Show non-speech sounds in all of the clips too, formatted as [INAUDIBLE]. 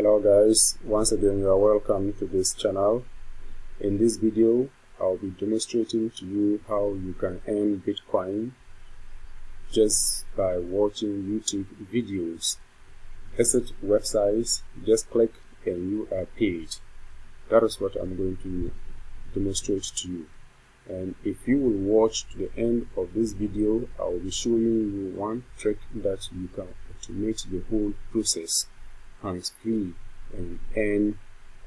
hello guys. Once again you are welcome to this channel. In this video I'll be demonstrating to you how you can earn Bitcoin just by watching YouTube videos. Visit websites. Just click and you are paid that is what I'm going to demonstrate to you. And if you will watch to the end of this video I will be showing you one trick that you can automate the whole process hands free and earn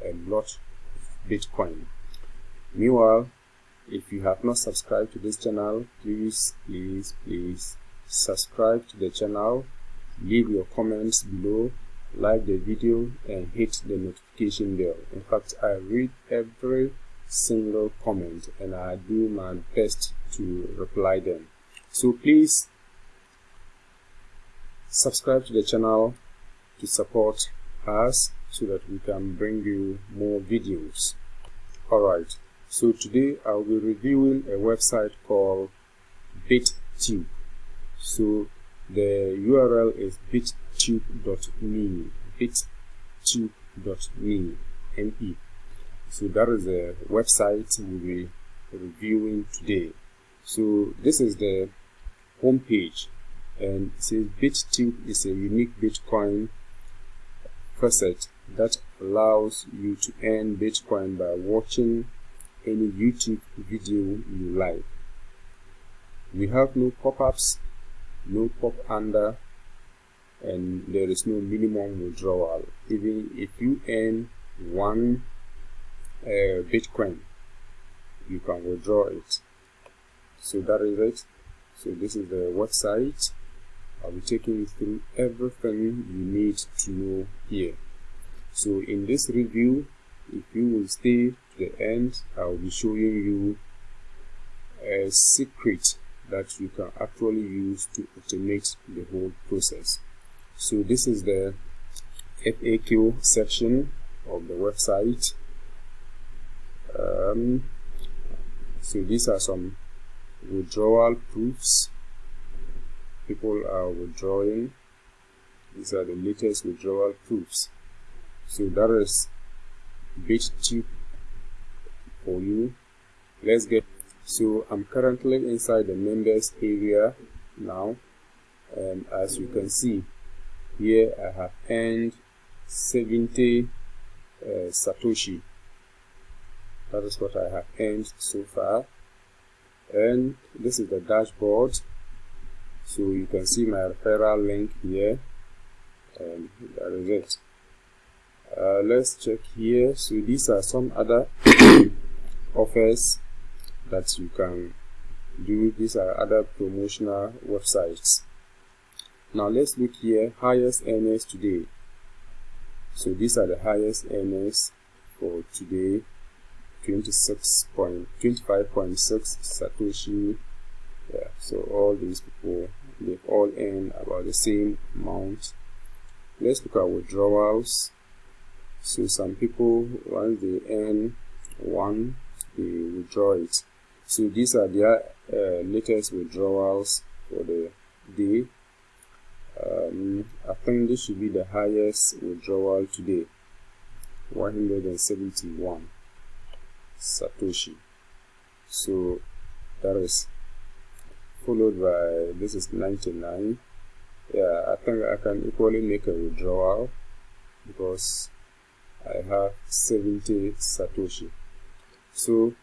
a lot of Bitcoin. Meanwhile, if you have not subscribed to this channel, please, please, please subscribe to the channel, leave your comments below, like the video and hit the notification bell. In fact, I read every single comment and I do my best to reply them. So please subscribe to the channel to support us so that we can bring you more videos. Alright so today I'll be reviewing a website called BitTube. So the URL is bittube.me bittube.me me so that is the website we'll be reviewing today. So this is the homepage and it says BitTube is a unique Bitcoin faucet that allows you to earn Bitcoin by watching any YouTube video you like. We have no pop-ups, no pop-under, and there is no minimum withdrawal. Even if you earn one uh, Bitcoin, you can withdraw it. So that is it. So this is the website. I'll be taking you through everything you need to know here. So in this review, if you will stay to the end, I'll be showing you a secret that you can actually use to automate the whole process. So this is the FAQ section of the website. Um, so these are some withdrawal proofs people are withdrawing. These are the latest withdrawal proofs. So that is BitTube for you. Let's get so I'm currently inside the members area now. And as you can see here I have earned 70 uh, Satoshi. That is what I have earned so far. And this is the dashboard so you can see my referral link here. And is it uh, let's check here. So these are some other [COUGHS] offers that you can do. These are other promotional websites. Now let's look here. Highest earners today. So these are the highest earners for today. 26.25.6 satoshi. Yeah so all these people they've all earned about the same amount. Let's look at withdrawals. So some people once they earn one they withdraw it. So these are their uh, latest withdrawals for the day. Um, I think this should be the highest withdrawal today. 171 Satoshi. So that is followed by this is 99 yeah I think I can equally make a withdrawal because I have 70 Satoshi. So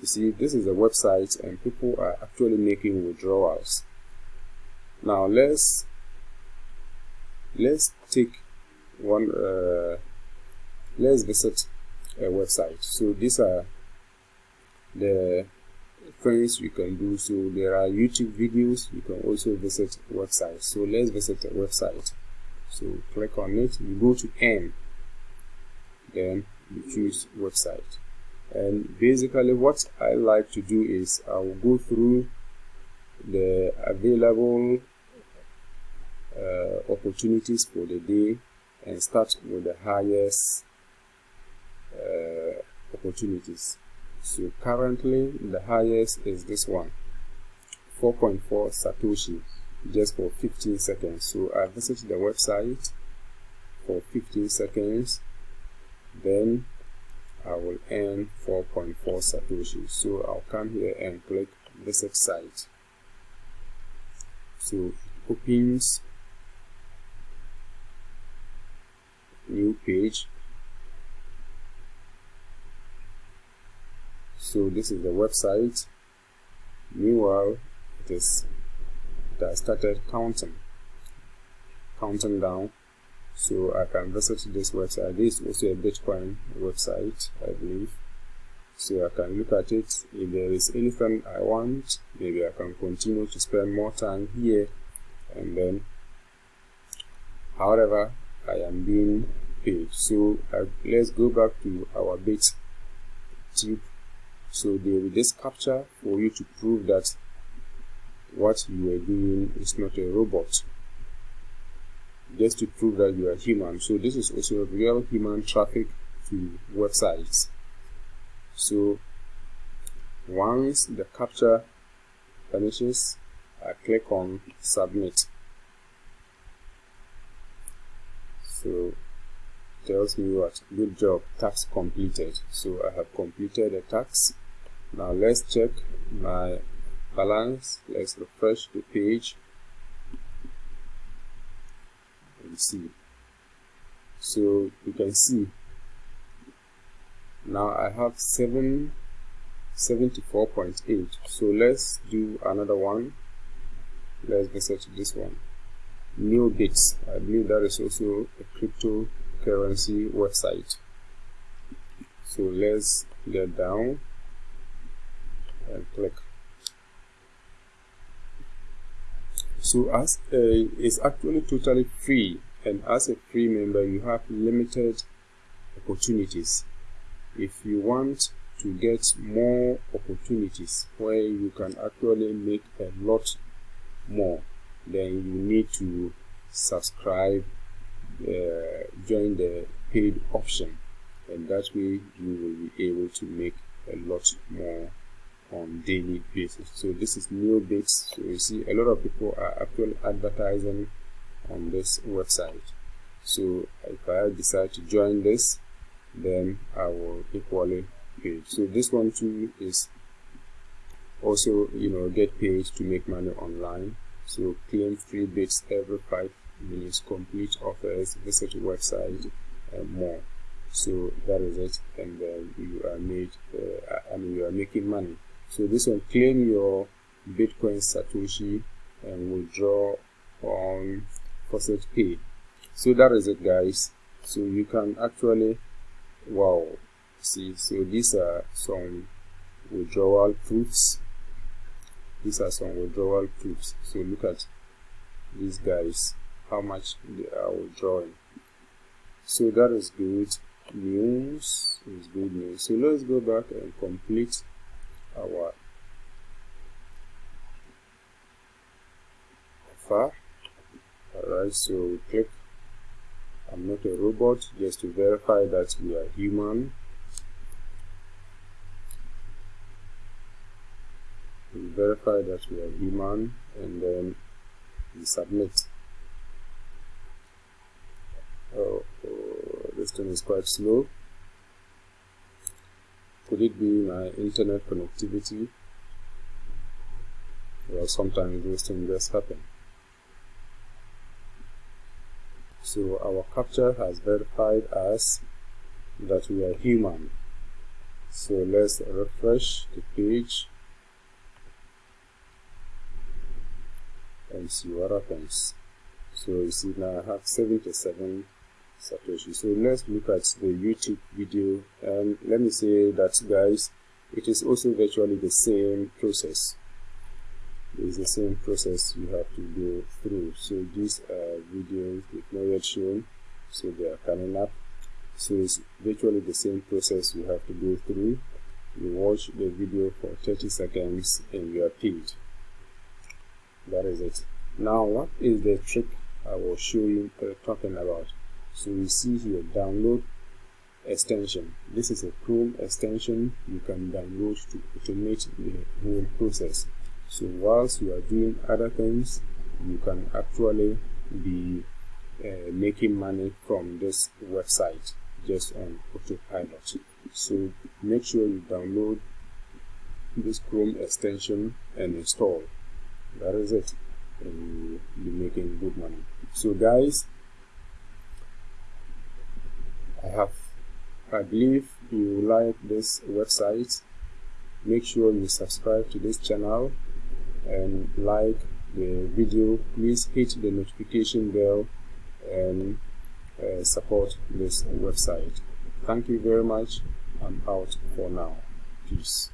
you see this is a website and people are actually making withdrawals. Now let's let's take one uh, let's visit a website. So these are the things you can do so. There are youtube videos you can also visit websites so let's visit a website. So click on it you go to n then you choose website. And basically what I like to do is I will go through the available uh, opportunities for the day and start with the highest uh, opportunities so currently the highest is this one. 4.4 satoshi just for 15 seconds. So i visit the website for 15 seconds. Then I will earn 4.4 Satoshi. So I'll come here and click visit site. So it opens new page so this is the website. Meanwhile it is it has started counting counting down so I can visit this website. This is also a Bitcoin website I believe. So I can look at it. If there is anything I want maybe I can continue to spend more time here. And then however I am being paid. So uh, let's go back to our bit tip so there will this captcha for you to prove that what you are doing is not a robot. Just to prove that you are human. So this is also a real human traffic to websites. So once the captcha finishes I click on submit. So tells me what good job task completed. So I have completed the task now let's check my balance. Let's refresh the page. And see. So you can see. Now I have 7 74.8 so let's do another one. Let's visit this one. NeoBits I believe that is also a cryptocurrency website. So let's get down and click. So as a, it's actually totally free and as a free member you have limited opportunities. If you want to get more opportunities where you can actually make a lot more then you need to subscribe uh, join the paid option and that way you will be able to make a lot more on daily basis. So this is NeoBits so you see a lot of people are actually advertising on this website. So if I decide to join this then I will equally pay. So this one too is also you know get paid to make money online. So claim free bits every five minutes complete offers visit website and more. So that is it. And then you are made uh, I mean you are making money so this one claim your bitcoin satoshi and withdraw on faucet pay so that is it guys. So you can actually wow. See so these are some withdrawal proofs. These are some withdrawal proofs. So look at these guys how much they are withdrawing. So that is good news. Is good news. So let's go back and complete our offer alright so we click. I'm not a robot just to verify that we are human. We verify that we are human and then we submit. Oh, oh, this thing is quite slow could it be my internet connectivity? Well sometimes those things just happen. So our captcha has verified us that we are human. So let's refresh the page and see what happens. So you see now I have 77 Satoshi. So let's look at the YouTube video. And let me say that guys it is also virtually the same process. It's the same process you have to go through. So these are videos with not yet shown. So they are coming up. So it's virtually the same process you have to go through. You watch the video for 30 seconds and you are paid. That is it. Now what is the trick i was showing uh, talking about so you see here download extension. This is a chrome extension you can download to automate the whole process. So whilst you are doing other things you can actually be uh, making money from this website just on autopilot. So make sure you download this chrome extension and install. That is it. And you'll be making good money. So guys i have i believe you like this website. Make sure you subscribe to this channel and like the video. Please hit the notification bell and uh, support this website. Thank you very much. I'm out for now. Peace